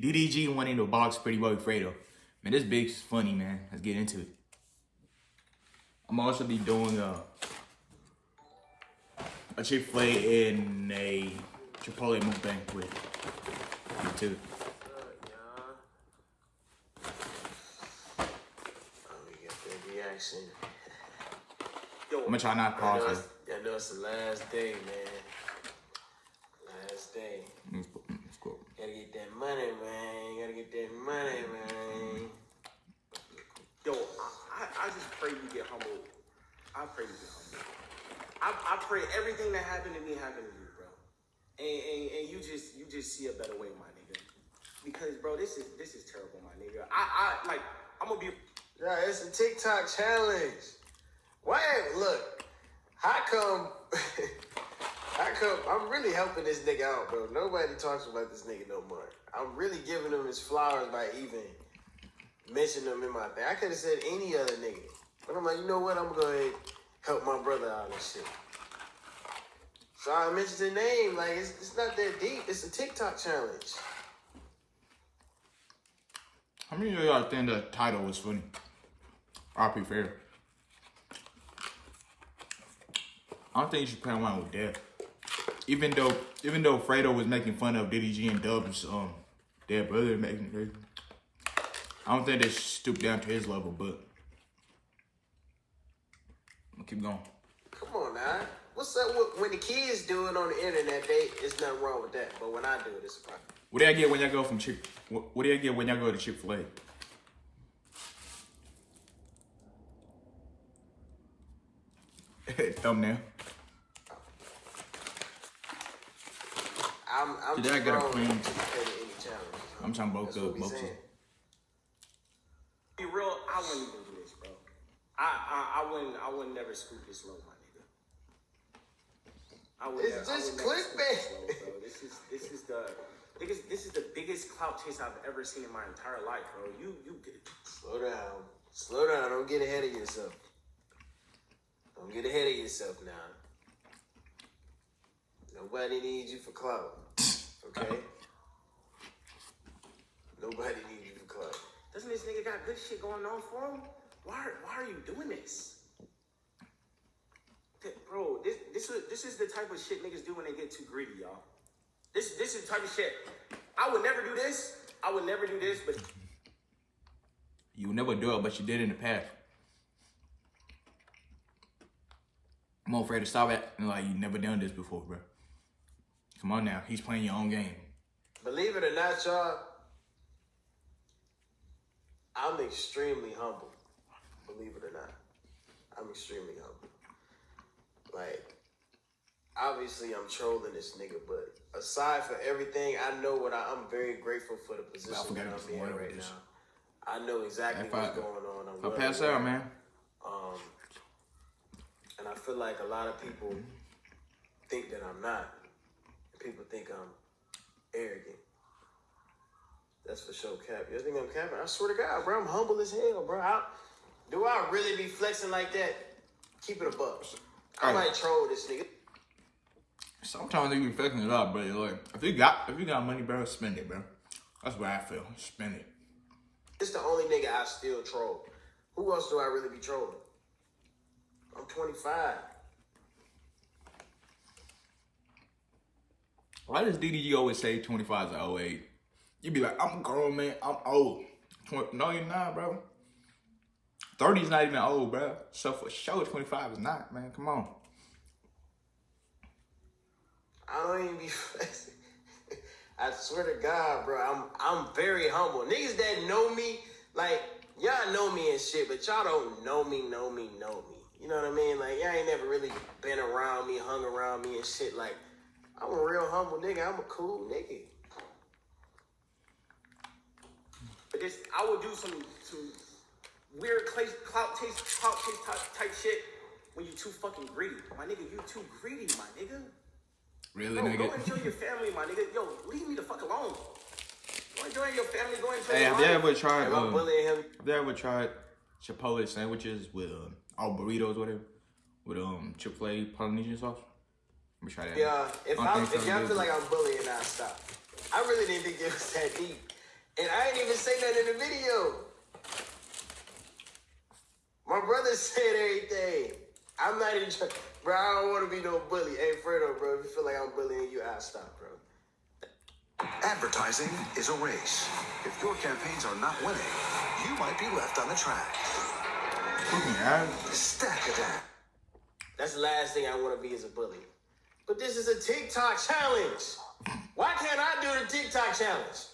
DDG wanting to box Pretty Boy Fredo. Man, this big's funny, man. Let's get into it. I'm also be doing uh, a a Fil A and a Chipotle mukbang with you too. Let me get that reaction. I'm gonna try not to I know, pause it's, I know it's the last day, man. Last day. it. Let's put- let's go. Gotta get that money, man. You Gotta get that money, man. Yo, I, I just pray you get humbled. I pray you get humbled. I, I pray everything that happened to me happened to you, bro. And, and and you just you just see a better way, my nigga. Because bro, this is this is terrible, my nigga. I I like I'm gonna be Yeah, it's a TikTok challenge. Why? Look, how come? how come? I'm really helping this nigga out, bro. Nobody talks about this nigga no more. I'm really giving him his flowers by even mentioning him in my thing. I could have said any other nigga, but I'm like, you know what? I'm gonna go ahead and help my brother out and shit. So I mentioned the name. Like it's, it's not that deep. It's a TikTok challenge. How many of y'all think the title was funny? RP Fair. I don't think you should play around with that. Even though, even though Fredo was making fun of DDG and Dub's um their brother making, I don't think they stoop down to his level. But I'll keep going. Come on now. What's up with, when the kids do it on the internet? They it's nothing wrong with that. But when I do it, it's a problem. What do I get when y'all go from Chick? What, what do I get when y'all go to Chick Fil A? Thumbnail. I'm I'm Did I get a queen? to participate in any challenge. I'm trying both That's good, what we be real. I wouldn't even do this, bro. I I, I wouldn't I would never scoop this low, my nigga. I would It's never, I just would never clickbait. this low. This is this is the biggest this is the biggest clout chase I've ever seen in my entire life, bro. You you get it. Slow down. Slow down. Don't get ahead of yourself. Don't get ahead of yourself now. Nobody needs you for clout. Okay? Nobody needs you for clout. doesn't this nigga got good shit going on for him? Why are- why are you doing this? Bro, this this is this is the type of shit niggas do when they get too greedy, y'all. This this is the type of shit. I would never do this. I would never do this, but You would never do it, but you did in the past. I'm afraid to stop acting like you never done this before, bro. Come on now, he's playing your own game. Believe it or not, y'all, I'm extremely humble. Believe it or not. I'm extremely humble. Like, obviously I'm trolling this nigga, but aside for everything, I know what I, I'm very grateful for the position that I'm in right now. I know exactly If I- what's going on. I'm I well pass out, man, Um, and I feel like a lot of people think that I'm not. People think I'm arrogant. That's for sure, Cap. You think I'm capping? I swear to God, bro, I'm humble as hell, bro. I, do I really be flexing like that? Keep it a buck. I might troll this nigga. sometimes they be faking it up, bro. Like, if you got if you got money, bro, spend it, bro. That's what I feel. Spend it. It's the only nigga I still troll. Who else do I really be trolling? I'm 25. Why does DDG always say 25 is an old age? You be like, I'm grown, man. I'm old. Twen- No, you're not, bro. 30 is not even old, bro. So for sure, 25 is not, man. Come on. I don't even be flexing. I swear to God, bro, I'm I'm very humble. Niggas that know me, like y'all know me and shit, but y'all don't know me, know me, know me. You know what I mean? Like y'all ain't never really been around me, hung around me and shit. Like I'm a real humble nigga. I'm a cool nigga. But this I will do some some weird cla- clout taste, clout chase type, type shit when you too fucking greedy. My nigga, you too greedy, my nigga. Really, nigga. go nigga? enjoy your family, my nigga. Yo, leave me the fuck alone. Go enjoy your family. Go enjoy Hey, your have you life. ever tried, Am I um, bullying him? have you ever tried Chipotle sandwiches with, um, all burritos, whatever, with, um, Chick-fil-A Polynesian sauce? Let me try that. Yeah, if I think if y'all feel like I'm bullying, I stop. I really didn't think it was that deep. And I ain't even say that in the video. My brother said everything. I'm not even trying. Bro, I don't want to be no bully. Hey, Fredo, bro, if you feel like I'm bullying you, I'll stop, bro. Advertising is a race. If your campaigns are not winning, you might be left on the track. Fucking ass. Stack of that. That's the last thing I want to be is a bully. But this is a TikTok challenge. Why can't I do the TikTok challenge?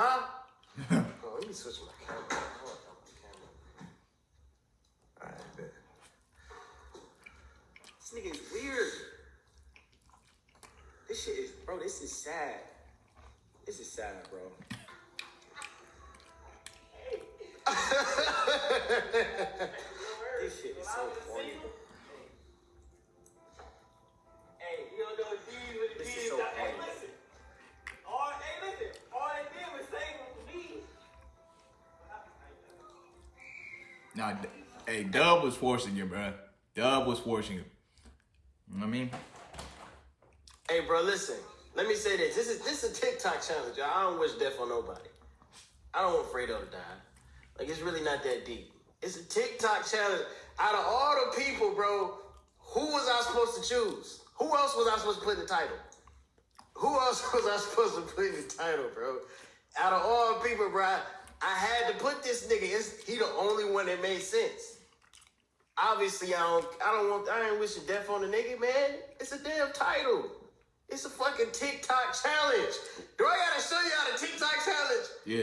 Huh? oh, let me switch my camera. I want my camera. All right, bet. This nigga is weird. This shit is, bro. This is sad. This is sad, bro. hey, Dub was forcing you, bro. Dub was forcing you. You know what I mean? Hey, bro, listen. Let me say this. This is this is a TikTok challenge, y'all. I don't wish death on nobody. I don't want Fredo to die. Like it's really not that deep. It's a TikTok challenge. Out of all the people, bro, who was I supposed to choose? Who else was I supposed to put in the title? Who else was I supposed to put in the title, bro? Out of all the people, bro, I, I had to put this nigga. It's, he the only one that made sense. Obviously, I don't. I don't want. I ain't wishing death on the nigga, man. It's a damn title. It's a fucking TikTok challenge. Do I gotta show y'all the TikTok challenge? Yeah.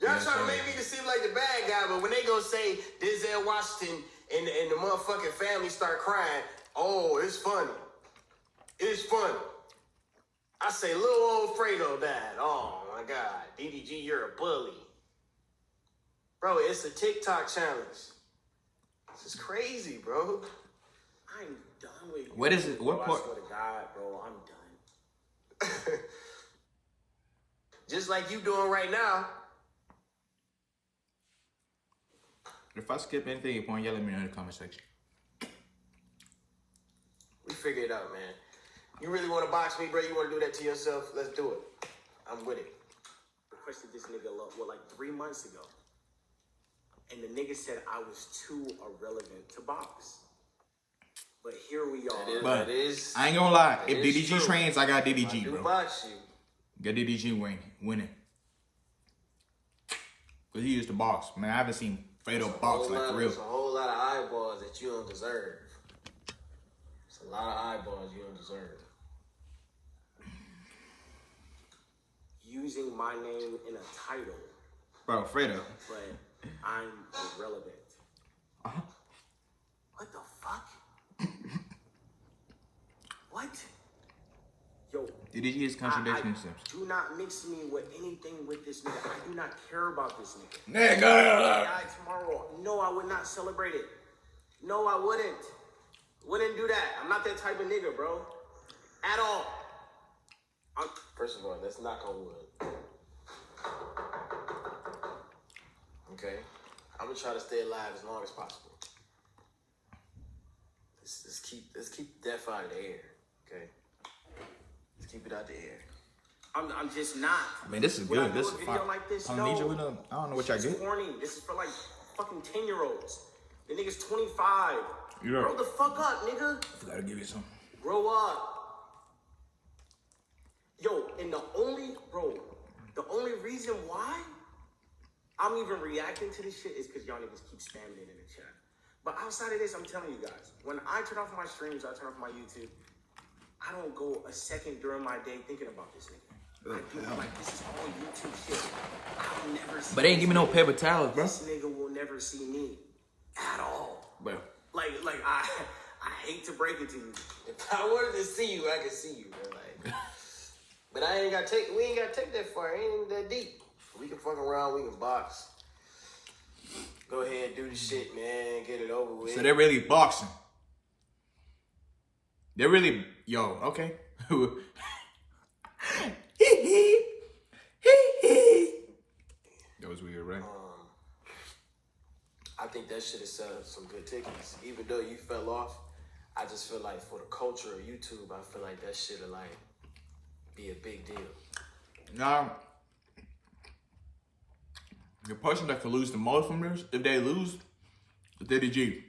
Y'all Yeah, trying to make me to seem like the bad guy, but when they go say Denzel Washington and, and the motherfucking family start crying, oh, it's funny. It's funny. I say, little old Fredo died. Oh my God. DDG, you're a bully. Bro, it's a TikTok challenge. This is crazy, bro. I'm done with you. What is it- what part- I swear to God, bro, I'm done. Just like you doing right now. If I skip anything, you point, yell at me in the comment section. We figure it out, man. You really want to box me, bro? You want to do that to yourself? Let's do it. I'm with it. requested this nigga lo- what like three months ago, and the nigga said I was too irrelevant to box. But here we are. That is, But that is. I ain't gonna lie. If DDG true. trains, I got DDG, do bro. box you. Got DDG winning. Winning. Cause he used to box. Man, I haven't seen Fredo box like lot- for real. It's a whole lot of eyeballs that you don't deserve. It's a lot of eyeballs you don't deserve. Using my name in a title, Bro, Fredo. but I'm irrelevant. Uh-huh. What the fuck? what? Yo, DDG is I, contradicting I himself. do not mix me with anything with this nigga. I do not care about this nigga. Nigga! die tomorrow. No, I would not celebrate it. No, I wouldn't. Wouldn't do that. I'm not that type of nigga, bro. At all. I'm, First of all, let's knock on wood. Okay? I'm gonna try to stay alive as long as possible. Let's, let's keep let's keep death out of the air. Okay? Let's keep it out the air. I'm, I'm just not. Man, this is When I good. This is video fine. like this, I don't need you with no. I don't know what y'all It's get. corny. This is for like fucking 10 year olds. The nigga's 25. You know. Grow the fuck up, nigga. Gotta give you some. Grow up. Yo, and the only, bro, the only reason why I'm even reacting to this shit is because y'all niggas keep spamming it in the chat. But outside of this, I'm telling you guys, when I turn off my streams, I turn off my YouTube, I don't go a second during my day thinking about this nigga. I like, this is all YouTube shit. I'll never see But they ain't give me no this paper towels, bro. This nigga will never see me at all. Bro. Like, like I, I hate to break it to you. If I wanted to see you, I could see you, bro. Like, but I ain't gotta take. We ain't gotta take that far. It ain't that deep. We can fuck around. We can box. Go ahead, do the shit, man. Get it over with. So they're really boxing. They're really yo, okay. that was weird, right? Um, I think that should have sold some good tickets. Even though you fell off, I just feel like for the culture of YouTube, I feel like that should have like be a big deal. Now, the person that can lose the most from this, if they lose, is DDG.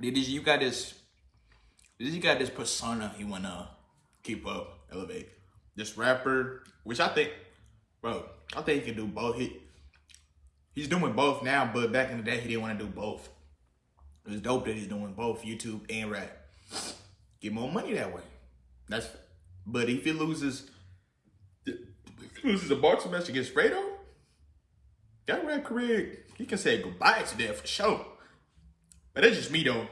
DDG, you got this. You got this persona you wanna keep up, elevate. This rapper, which I think, bro, I think he can do both. He he's doing both now, but back in the day he didn't want to do both. It was dope that he's doing both YouTube and rap. Get more money that way. That's but if he loses if he loses a boxing match against Fredo, that rap career, he can say goodbye to that for sure. But that's just me though.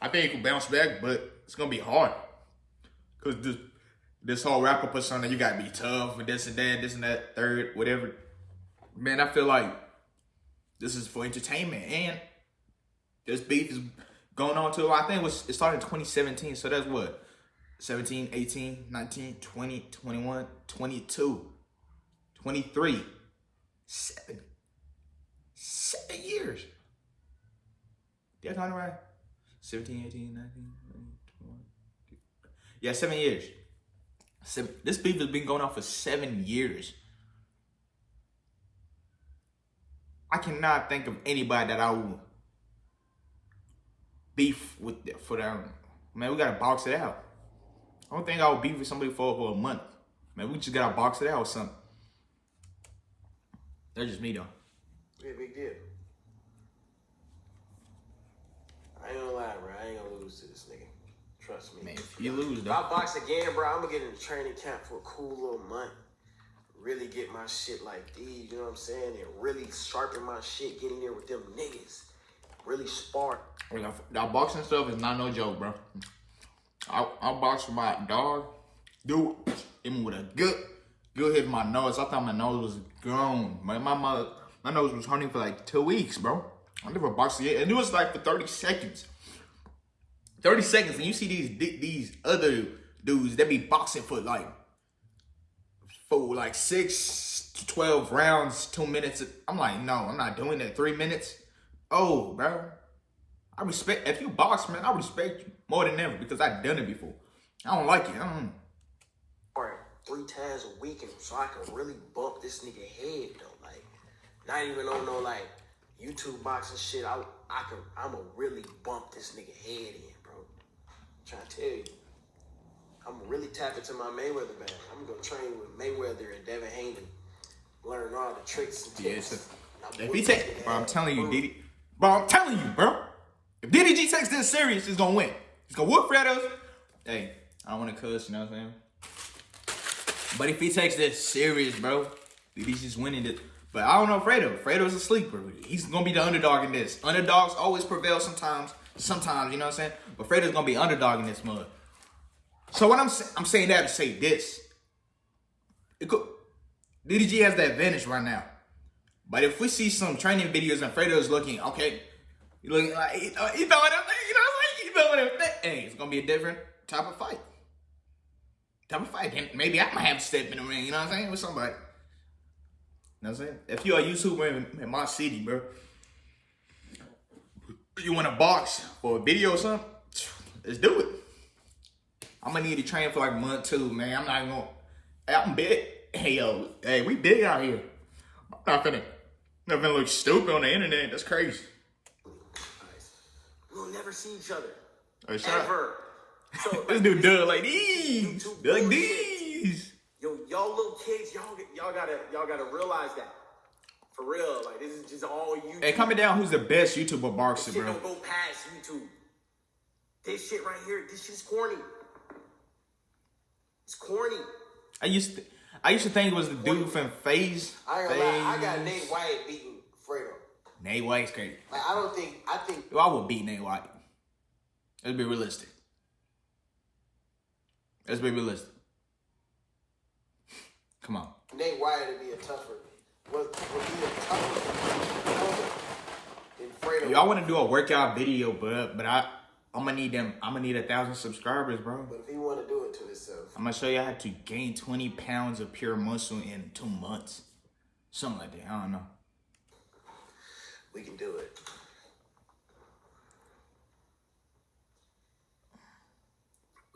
I think he can bounce back, but it's gonna be hard. Cause this this whole rapper persona, you gotta be tough and this and that, this and that, third, whatever. Man, I feel like this is for entertainment and this beef is going on till I think it was it started in 2017, so that's what 17, 18, 19, 20, 21, 22, 23, seven, seven years. Did I it right? 17, 18, 19, 20, 21. Yeah, seven years. Seven, this beef has been going on for seven years. I cannot think of anybody that I would beef with for them. Man, we gotta box it out. I don't think I would beef with somebody for, for a month. Man, we just gotta box it out or something. That's just me though. Be a big deal. I ain't gonna lie, bro. I ain't gonna lose to this nigga. Trust me. Man, if you lose If. I box again, bro, I'm gonna get in the training camp for a cool little month. Really get my shit like these, you know what I'm saying? And really sharpen my shit, get in there with them niggas. Really spark. That boxing stuff is not no joke, bro. I, I boxed my dog. Dude, hit with a good, good hit my nose. I thought my nose was gone. My, my, my, my nose was hurting for like two weeks, bro. I never boxed yet. And it was like for 30 seconds. 30 seconds. And you see these these other dudes that be boxing for like, for like six to 12 rounds, two minutes. I'm like, no, I'm not doing that. Three minutes. Oh, bro. I respect if you box, man. I respect you more than ever because I've done it before. I don't like it. I don't. Three times a week, and so I can really bump this nigga head though. Like, not even on no like YouTube boxing shit. I I can I'ma really bump this nigga head in, bro. trying to tell you. I'm gonna really tap into my Mayweather bag. I'm gonna train with Mayweather and Devin Haney. Learn all the tricks and Yeah, tips. I'm If he this take, bro, I'm telling you. Diddy, bro, I'm telling you, bro. If DDG takes this serious, he's gonna win. He's gonna whoop Fredo's. Hey, I don't want to cuss, you know what I'm saying? But if he takes this serious, bro, DDG's just winning it. But I don't know Fredo. Fredo's a sleeper. He's gonna be the underdog in this. Underdogs always prevail sometimes. Sometimes, you know what I'm saying? But Fredo's gonna be underdog in this mud. So what I'm I'm saying that to say this. It could, DDG has the advantage right now. But if we see some training videos and Fredo's looking, okay, he looking like, you know what I'm saying, you know what I'm saying? He throwing them things. Hey, it's gonna be a different type of fight. Type of fight. And maybe I might have to step in the ring, you know what I'm saying, with somebody. You know what I'm saying? If you're a YouTuber in, in my city, bro, you want a box for a video or something, let's do it. I'm gonna need to train for like a month too, man. I'm not gonna. I'm big. Hey yo, hey, we big out here. I'm not finna, not finna look stupid on the internet. That's crazy. We'll never see each other. Hey, Ever. So This dude Doug like these, like these. Yo, y'all little kids, y'all y'all gotta y'all gotta realize that. For real, like this is just all you. Hey, comment down who's the best YouTuber shit bro. don't go past YouTube. This shit right here, this shit's corny. It's corny. I used to, I used to think it was the dude from FaZe. I ain't gonna lie, I got Nate White beating Fredo. Nate White's crazy. Like I don't think I think Well, I would beat Nate White. Let's be realistic. Let's be realistic. Come on. Nate White would be a tougher would, would be a tougher opponent than Fredo. Yo, I want to do a workout video, but but I I'm gonna need them. I'm gonna need a thousand subscribers, bro. But if you want to do it to himself, I'm gonna show you how to gain 20 pounds of pure muscle in two months, something like that. I don't know. we can do it.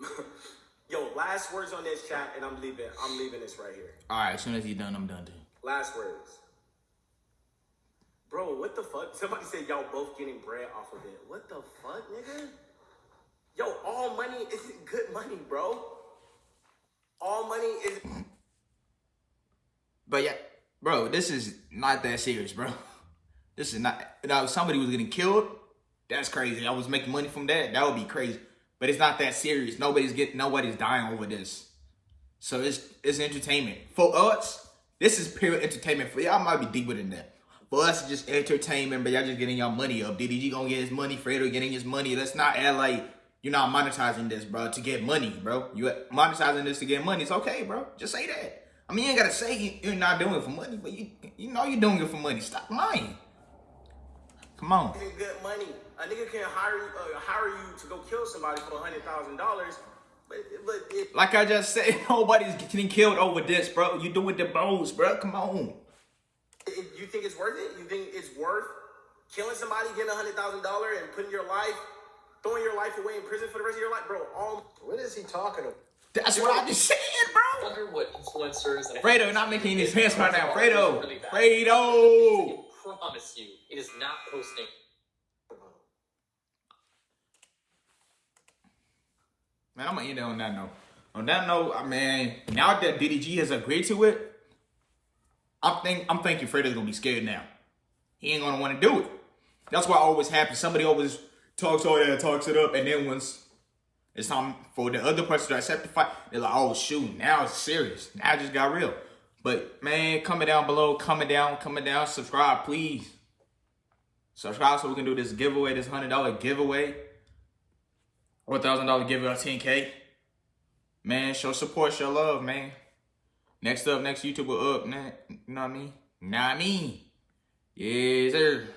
Yo, last words on this chat, and I'm leaving. I'm leaving this right here. All right, as soon as he's done, I'm done too. Last words. Bro, what the fuck? Somebody said y'all both getting bread off of it. What the fuck, nigga? Yo, all money isn't good money, bro. All money is. But yeah, bro, this is not that serious, bro. This is not. Now, if somebody was getting killed, that's crazy. I was making money from that. That would be crazy. But it's not that serious. Nobody's getting. Nobody's dying over this. So it's it's entertainment for us. This is pure entertainment for y'all. Might be deeper than that. For us, it's just entertainment. But y'all just getting y'all money up. DDG gonna get his money. Fredo getting his money. Let's not act like you're not monetizing this, bro, to get money, bro. You monetizing this to get money. It's okay, bro. Just say that. I mean, you ain't gotta say you- you're not doing it for money, but you you know you're doing it for money. Stop lying. Come on. isn't good money. A nigga can hire you, uh, hire you to go kill somebody for a hundred thousand dollars, but but it, Like I just said, nobody's getting killed over this, bro. You doing the bones, bro. Come on. it, you think it's worth it? You think it's worth killing somebody, getting a hundred thousand dollar, and putting your life, throwing your life away in prison for the rest of your life, bro? All What is he talking about? That's what I'm just said, bro. I wonder what influencers and Fredo, not making any sense right now. Fredo. Really. Fredo. Promise you, it is not posting. Man, I'm gonna end it on that note. On that note, I mean, now that DDG has agreed to it, I'm think I'm thinking Fredo's gonna be scared now. He ain't gonna want to do it. That's what always happens. Somebody always talks all that, talks it up, and then once it's time for the other person to accept the fight, they're like, "Oh shoot, now it's serious. Now it just got real." But man, comment down below, comment down, comment down, subscribe, please. Subscribe so we can do this giveaway, this hundred dollar giveaway or thousand dollar giveaway of 10k. Man, show support, show love, man. Next up, next YouTuber up, man. You? Know what I mean? Yes, sir.